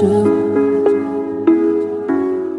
do